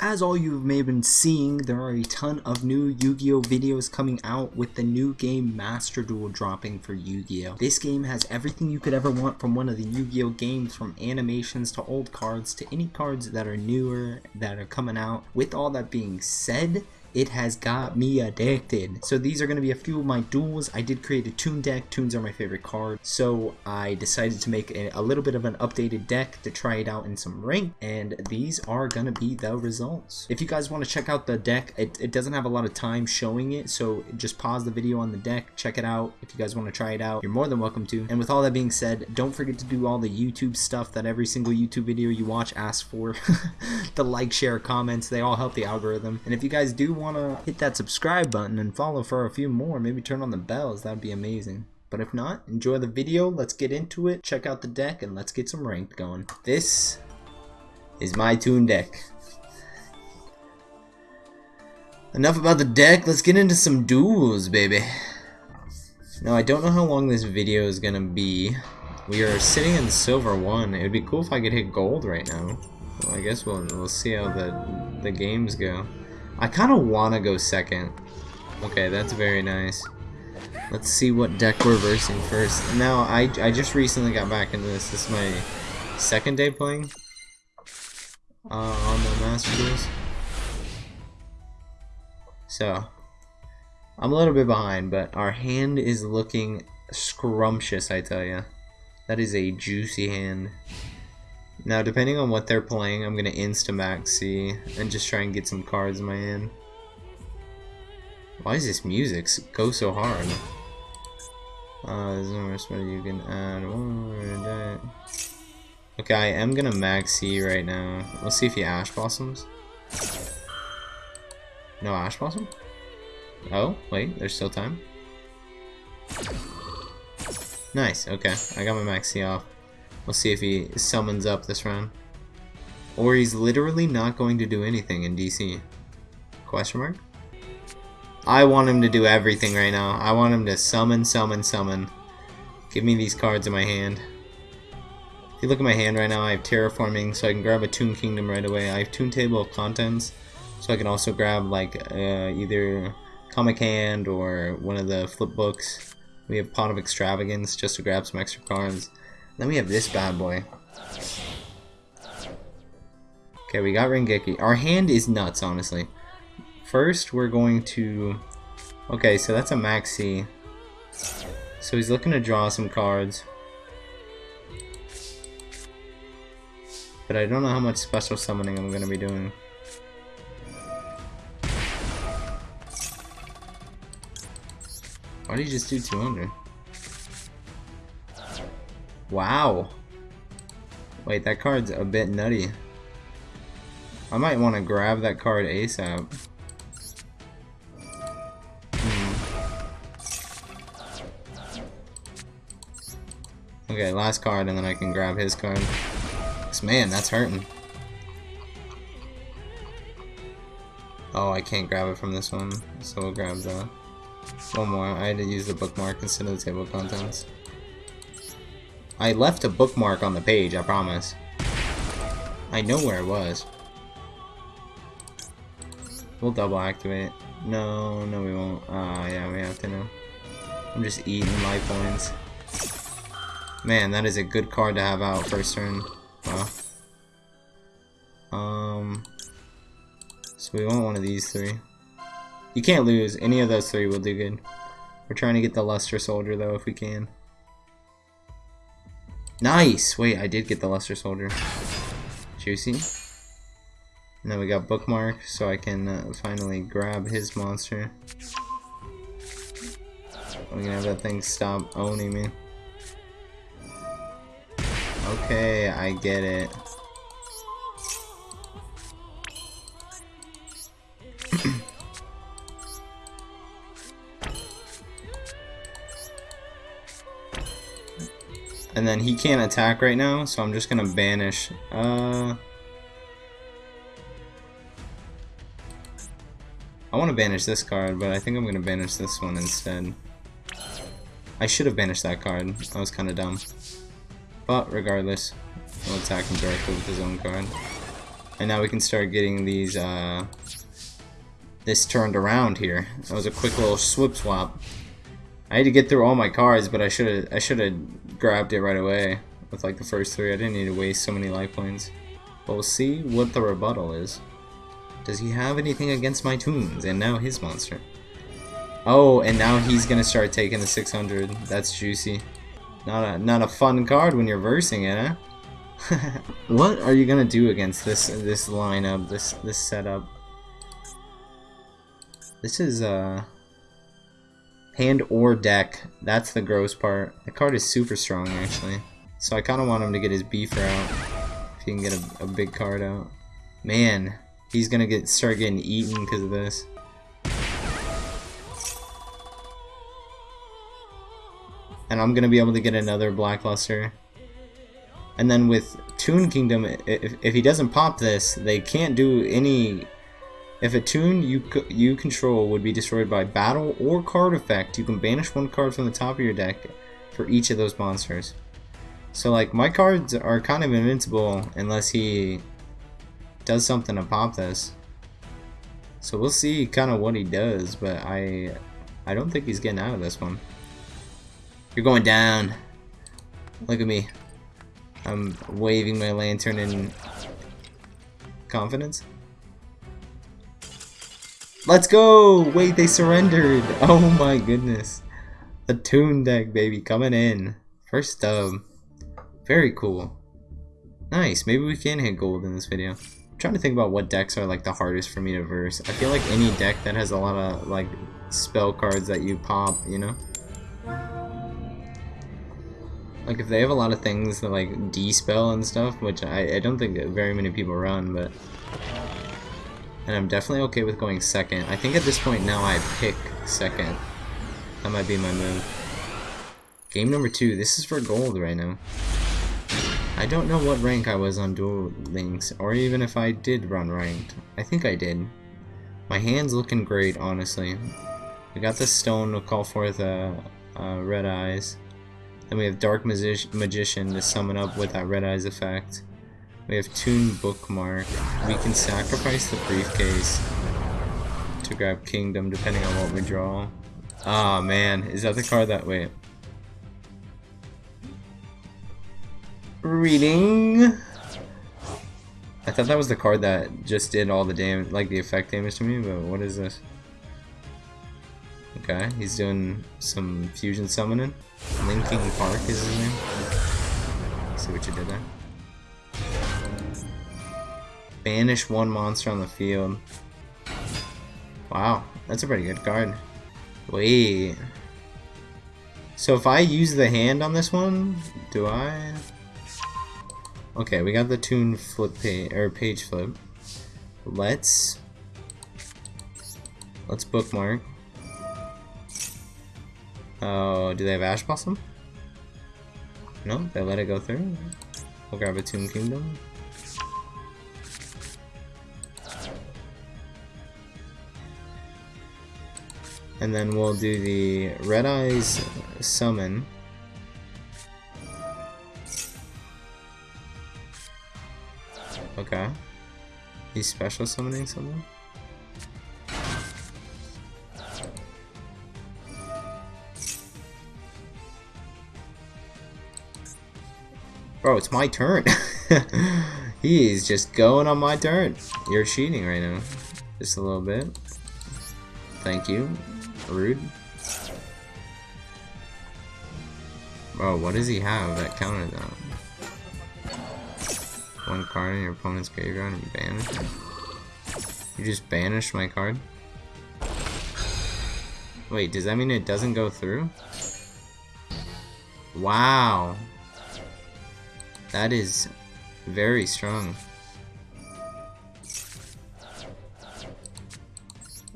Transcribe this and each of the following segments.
As all you may have been seeing, there are a ton of new Yu-Gi-Oh videos coming out with the new game Master Duel dropping for Yu-Gi-Oh! This game has everything you could ever want from one of the Yu-Gi-Oh games from animations to old cards to any cards that are newer that are coming out. With all that being said, it has got me addicted. So these are going to be a few of my duels. I did create a Toon deck. Toons are my favorite card. So I decided to make a, a little bit of an updated deck to try it out in some rank. And these are going to be the results. If you guys want to check out the deck, it, it doesn't have a lot of time showing it. So just pause the video on the deck, check it out. If you guys want to try it out, you're more than welcome to. And with all that being said, don't forget to do all the YouTube stuff that every single YouTube video you watch asks for. the like, share, comments, they all help the algorithm. And if you guys do want to hit that subscribe button and follow for a few more, maybe turn on the bells, that'd be amazing. But if not, enjoy the video, let's get into it, check out the deck, and let's get some ranked going. This is my Toon deck. Enough about the deck, let's get into some duels, baby. Now, I don't know how long this video is gonna be. We are sitting in silver 1. It would be cool if I could hit gold right now. Well, I guess we'll, we'll see how the, the games go. I kind of want to go second. Okay, that's very nice. Let's see what deck we're versing first. Now, I, I just recently got back into this. This is my second day playing uh, on the Master. So, I'm a little bit behind, but our hand is looking scrumptious, I tell you. That is a juicy hand. Now, depending on what they're playing, I'm going to Instamax C and just try and get some cards in my hand. Why is this music go so hard? Uh, there's no more you can add. One okay, I am going to Maxx C right now. Let's see if he Ash Blossoms. No Ash Blossom? Oh, wait, there's still time. Nice, okay. I got my Maxx C off. We'll see if he summons up this round. Or he's literally not going to do anything in DC. Question mark? I want him to do everything right now. I want him to summon, summon, summon. Give me these cards in my hand. If you look at my hand right now, I have Terraforming, so I can grab a Toon Kingdom right away. I have Toon Table of Contents, so I can also grab like uh, either Comic Hand or one of the flip books. We have Pot of Extravagance just to grab some extra cards. Then we have this bad boy. Okay, we got Rengeki. Our hand is nuts, honestly. First, we're going to... Okay, so that's a maxi. So he's looking to draw some cards. But I don't know how much special summoning I'm going to be doing. Why did you just do 200? Wow. Wait, that card's a bit nutty. I might want to grab that card ASAP. Hmm. Okay, last card and then I can grab his card. Man, that's hurting. Oh, I can't grab it from this one, so we'll grab the one more. I had to use the bookmark instead of the table of contents. I left a bookmark on the page, I promise. I know where it was. We'll double activate. No, no we won't. Ah, uh, yeah, we have to know. I'm just eating life points. Man, that is a good card to have out first turn. Wow. Um, so we want one of these three. You can't lose. Any of those three will do good. We're trying to get the Luster Soldier, though, if we can. Nice! Wait, I did get the Luster Soldier. Juicy. And then we got Bookmark, so I can uh, finally grab his monster. We're gonna have that thing stop owning me. Okay, I get it. And then he can't attack right now, so I'm just gonna banish. Uh, I want to banish this card, but I think I'm gonna banish this one instead. I should have banished that card. That was kind of dumb. But regardless, I'll attack him directly with his own card. And now we can start getting these, uh, this turned around here. That was a quick little swip swap. I had to get through all my cards, but I should have I should have grabbed it right away with like the first three. I didn't need to waste so many life points. But we'll see what the rebuttal is. Does he have anything against my toons? And now his monster. Oh, and now he's gonna start taking the 600. That's juicy. Not a not a fun card when you're versing it, huh? what are you gonna do against this this lineup, this this setup? This is uh hand or deck. That's the gross part. The card is super strong actually. So I kinda want him to get his beefer out. If he can get a, a big card out. Man, he's gonna get start getting eaten because of this. And I'm gonna be able to get another Blackluster. And then with Toon Kingdom, if, if he doesn't pop this, they can't do any... If a Toon you you control would be destroyed by battle or card effect, you can banish one card from the top of your deck for each of those monsters. So like, my cards are kind of invincible unless he does something to pop this. So we'll see kind of what he does, but I I don't think he's getting out of this one. You're going down. Look at me. I'm waving my lantern in confidence. Let's go! Wait, they surrendered! Oh my goodness. The Toon deck, baby, coming in. First dub. Very cool. Nice, maybe we can hit gold in this video. I'm trying to think about what decks are like the hardest for me to verse. I feel like any deck that has a lot of like spell cards that you pop, you know? Like, if they have a lot of things that, like, D-spell and stuff, which I, I don't think very many people run, but... And I'm definitely okay with going second. I think at this point now I pick second. That might be my move. Game number two. This is for gold right now. I don't know what rank I was on Duel Links, or even if I did run ranked. I think I did. My hand's looking great, honestly. We got the stone to call forth uh, uh, red eyes. Then we have Dark Magi Magician to summon up with that Red Eyes effect. We have Toon Bookmark. We can sacrifice the briefcase to grab Kingdom depending on what we draw. Ah oh, man, is that the card that wait? Reading. I thought that was the card that just did all the damage, like the effect damage to me, but what is this? Okay, he's doing some fusion summoning. Linking Park is his name. See what you did there. Banish one monster on the field. Wow, that's a pretty good card. Wait. So if I use the hand on this one, do I? Okay, we got the tune flip page or page flip. Let's let's bookmark. Oh, do they have Ash Blossom? No, they let it go through. We'll grab a Toon Kingdom. And then we'll do the Red Eyes Summon. Okay. He's special summoning someone? Bro, it's my turn. He's just going on my turn. You're cheating right now. Just a little bit. Thank you. Rude. Bro, what does he have that counted that? One card in your opponent's graveyard and you banish it? You just banished my card? Wait, does that mean it doesn't go through? Wow. That is very strong.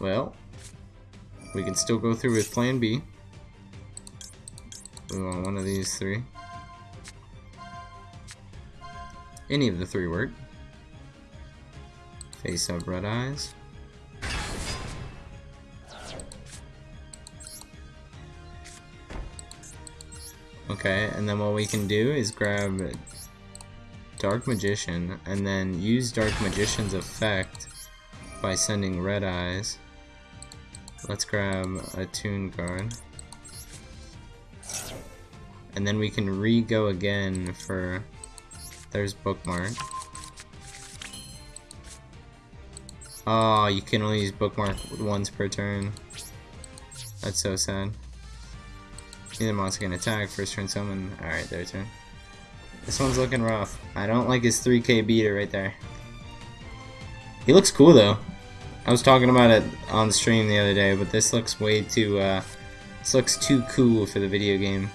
Well, we can still go through with plan B. We want one of these three. Any of the three work. Face up red eyes. Okay, and then what we can do is grab Dark Magician, and then use Dark Magician's effect by sending Red Eyes. Let's grab a Toon card. And then we can re-go again for... There's Bookmark. Oh, you can only use Bookmark once per turn. That's so sad. Either monster can attack, first turn summon. Alright, their turn. This one's looking rough. I don't like his 3k beater right there. He looks cool though. I was talking about it on stream the other day, but this looks way too, uh, this looks too cool for the video game.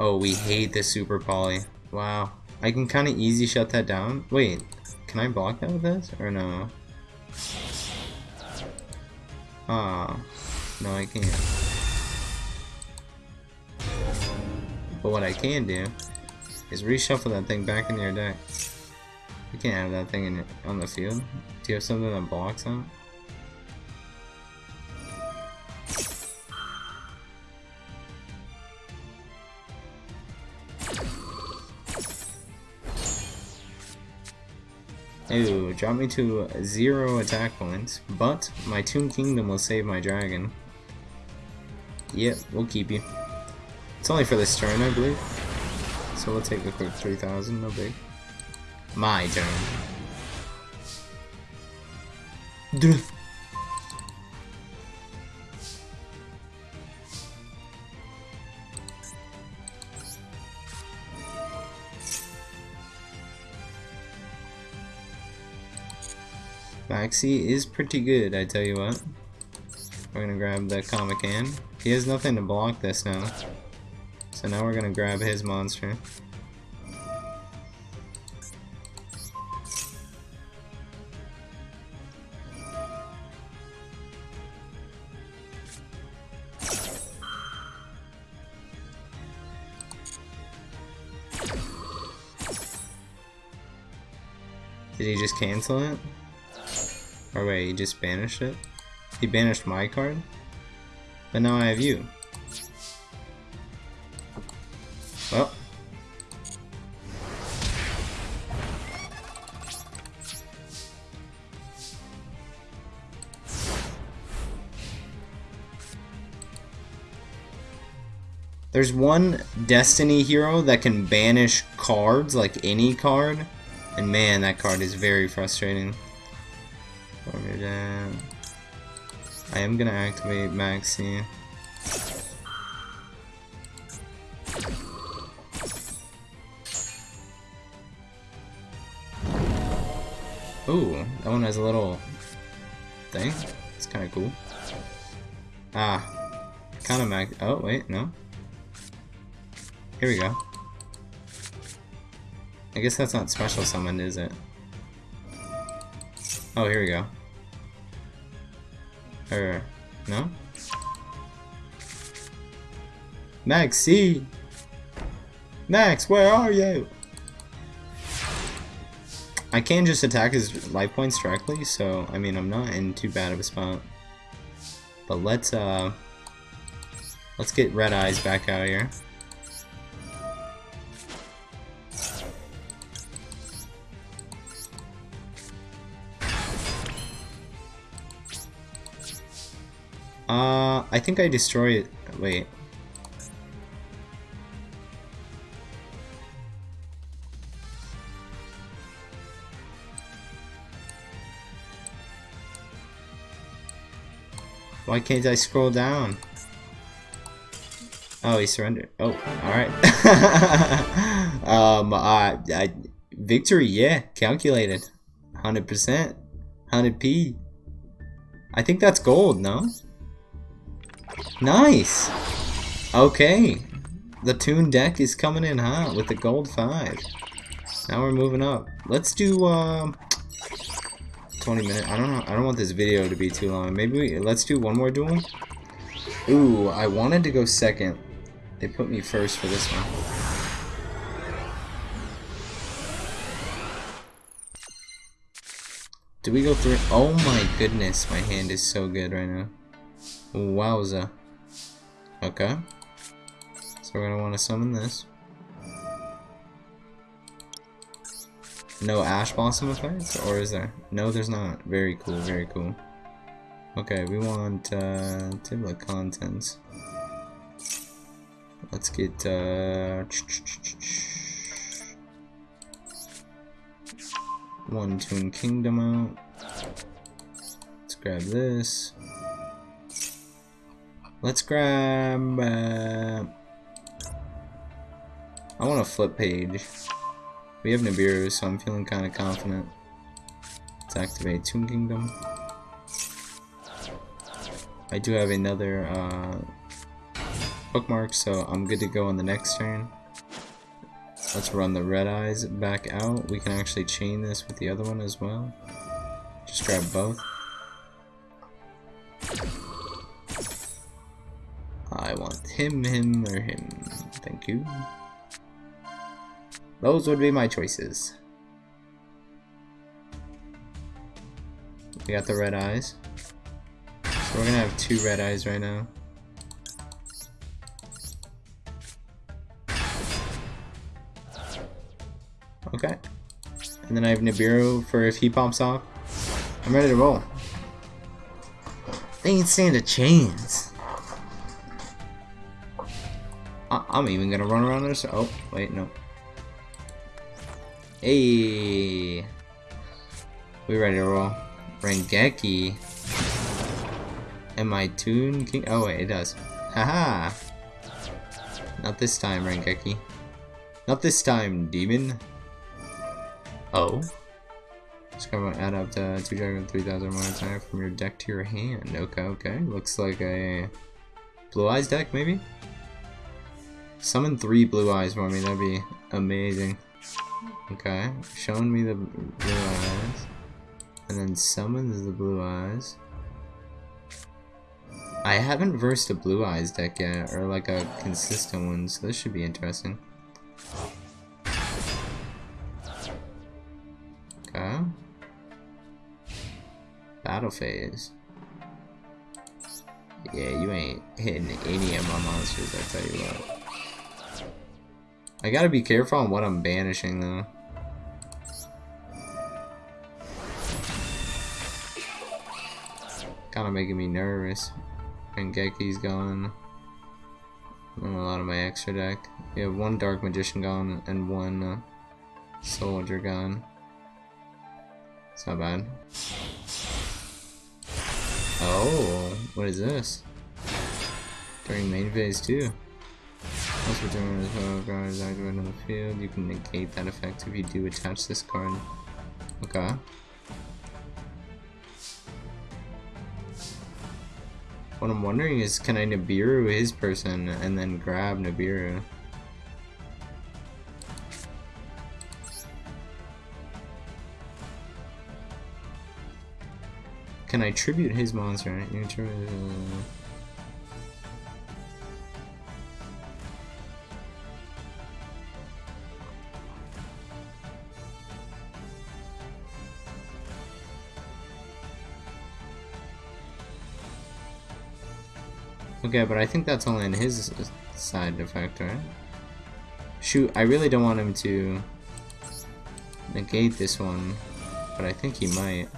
Oh, we hate the super poly. Wow. I can kind of easy shut that down. Wait, can I block that with this, or no? Ah, no I can't. But what I can do is reshuffle that thing back in your deck. You can't have that thing in on the field. Do you have something that blocks that? Ooh, drop me to zero attack points, but my Toon Kingdom will save my dragon. Yep, we'll keep you. It's only for this turn, I believe. So we'll take a quick 3000, no big. My turn. Duh. Maxi is pretty good, I tell you what. We're gonna grab the Comic Comican. He has nothing to block this now. So now we're gonna grab his monster. Did he just cancel it? Or wait, he just banished it? He banished my card? But now I have you. Well. There's one Destiny hero that can banish cards, like any card. And man, that card is very frustrating. I am gonna activate Maxi. Ooh, that one has a little thing. It's kind of cool. Ah, kind of mag. Oh wait, no. Here we go. I guess that's not special summoned, is it? Oh, here we go. Or, no? Max, see! Max, where are you? I can just attack his life points directly, so, I mean, I'm not in too bad of a spot. But let's, uh... Let's get Red Eyes back out here. Uh, I think I destroyed it. Wait. Why can't I scroll down? Oh, he surrendered. Oh, alright. um, I, victory, yeah, calculated. 100%. 100p. I think that's gold, no? Nice! Okay. The Toon deck is coming in hot with the gold 5. Now we're moving up. Let's do, um... 20 minutes. I don't know. I don't want this video to be too long. Maybe we, let's do one more duel. Ooh, I wanted to go second. They put me first for this one. Do we go through? Oh my goodness, my hand is so good right now. Wowza. Okay. So we're gonna want to summon this. No Ash Blossom effects? Or is there? No, there's not. Very cool, very cool. Okay, we want uh, table of contents. Let's get uh, one Toon Kingdom out. Let's grab this. Let's grab. Uh, I want a flip page. We have Nibiru, so I'm feeling kind of confident. Let's activate Toon Kingdom. I do have another uh, bookmark, so I'm good to go on the next turn. Let's run the red eyes back out. We can actually chain this with the other one as well. Just grab both. Him, him, or him. Thank you. Those would be my choices. We got the red eyes. So we're gonna have two red eyes right now. Okay. And then I have Nibiru for if he pops off. I'm ready to roll. They ain't stand a chance. I'm even gonna run around this. Oh, wait, no. Hey. We ready to roll. Rengeki. Am I Toon King? Oh wait, it does. Haha! Not this time, Rengeki. Not this time, demon. Oh. Just gonna add up to 2 dragon 3000 more time from your deck to your hand. Okay, okay. Looks like a blue eyes deck, maybe? Summon three blue eyes for me, that'd be amazing. Okay, showing me the blue eyes. And then summons the blue eyes. I haven't versed a blue eyes deck yet, or like a consistent one, so this should be interesting. Okay. Battle phase. Yeah, you ain't hitting any of my monsters, I tell you what. I gotta be careful on what I'm banishing, though. Kinda making me nervous. And Geki's gone. And a lot of my extra deck. We have one Dark Magician gone and one uh, Soldier gone. It's not bad. Oh, what is this? During main phase 2. Once return the card is activated on the field, you can negate that effect if you do attach this card. Okay. What I'm wondering is, can I Nibiru his person and then grab Nibiru? Can I tribute his monster? Okay, but I think that's only in his side effect, right? Shoot, I really don't want him to negate this one, but I think he might.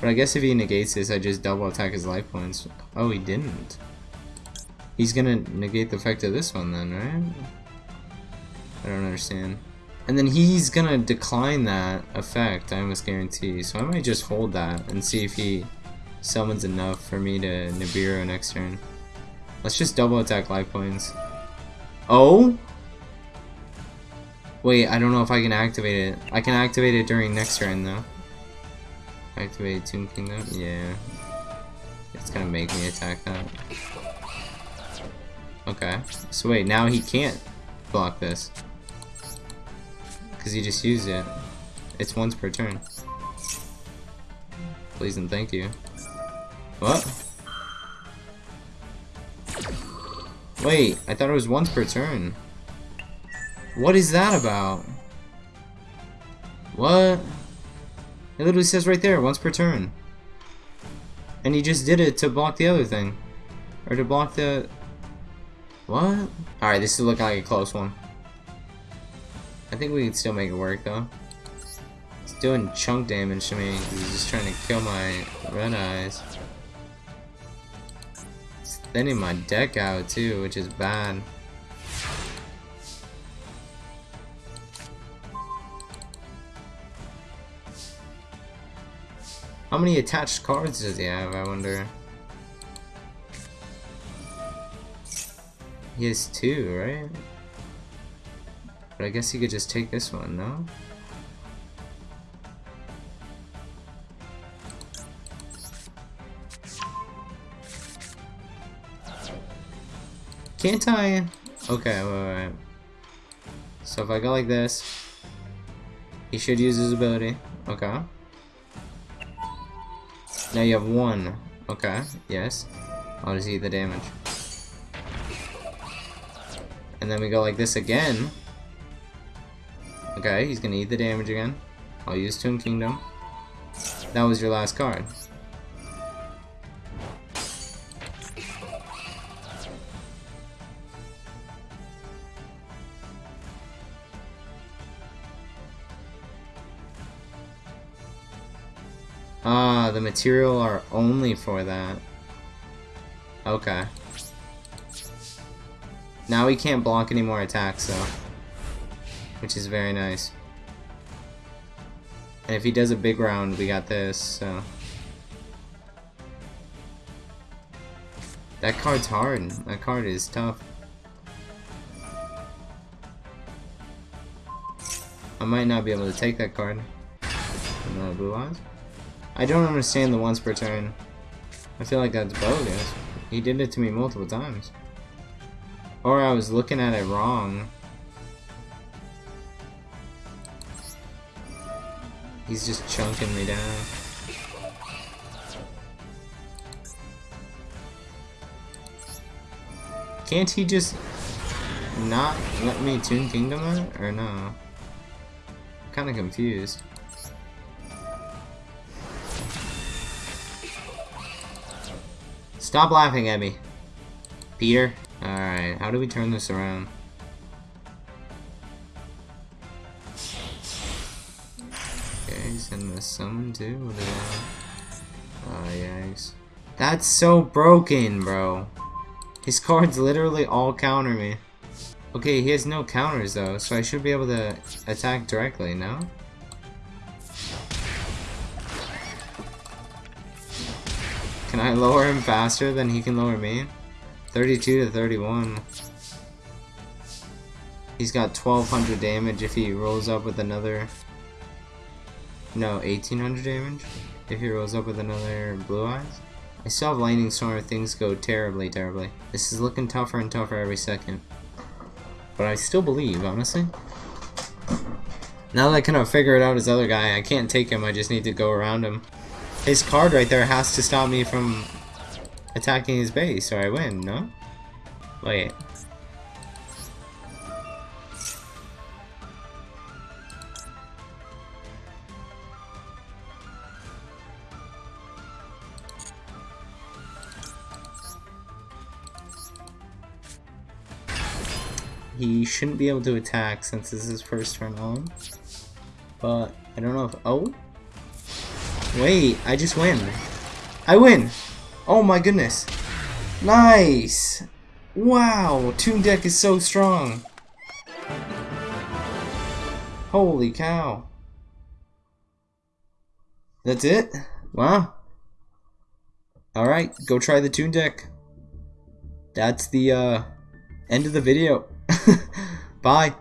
But I guess if he negates this, I just double attack his life points. Oh, he didn't. He's gonna negate the effect of this one then, right? I don't understand. And then he's gonna decline that effect, I almost guarantee. So I might just hold that and see if he summons enough for me to Nibiru next turn. Let's just double attack life points. Oh? Wait, I don't know if I can activate it. I can activate it during next turn though. Activate Toon Kingdom? Yeah. It's gonna make me attack that. Okay. So wait, now he can't block this. Because he just used it. It's once per turn. Please and thank you. What? Wait, I thought it was once per turn. What is that about? What? It literally says right there, once per turn. And he just did it to block the other thing. Or to block the... What? Alright, this is looking like a close one. I think we can still make it work, though. It's doing chunk damage to me. He's just trying to kill my red eyes. It's thinning my deck out, too, which is bad. How many attached cards does he have, I wonder? He has two, right? But I guess you could just take this one, no? Can't I? Okay, wait, wait. So if I go like this, he should use his ability. Okay. Now you have one. Okay, yes. I'll just eat the damage. And then we go like this again. Okay, he's gonna eat the damage again. I'll use Toon Kingdom. That was your last card. Ah, the material are only for that. Okay. Now he can't block any more attacks, though. Which is very nice. And if he does a big round, we got this, so... That card's hard. That card is tough. I might not be able to take that card. No blue eyes. I don't understand the once per turn. I feel like that's bogus. He did it to me multiple times. Or I was looking at it wrong. He's just chunking me down. Can't he just not let me Toon Kingdom it? Or no? I'm kinda confused. Stop laughing at me. Peter. Alright, how do we turn this around? Summon too? Oh, yikes. That's so broken, bro. His cards literally all counter me. Okay, he has no counters though, so I should be able to attack directly, no? Can I lower him faster than he can lower me? 32 to 31. He's got 1200 damage if he rolls up with another... No, 1800 damage? If he rolls up with another Blue Eyes? I still have Lightning Storm if things go terribly, terribly. This is looking tougher and tougher every second. But I still believe, honestly. Now that I kind of figured out his other guy, I can't take him, I just need to go around him. His card right there has to stop me from attacking his base, or I win, no? Wait. He shouldn't be able to attack since this is his first turn on. But, I don't know if- oh? Wait, I just win. I win! Oh my goodness. Nice! Wow, Toon Deck is so strong. Holy cow. That's it? Wow. Alright, go try the Toon Deck. That's the uh, end of the video. Bye.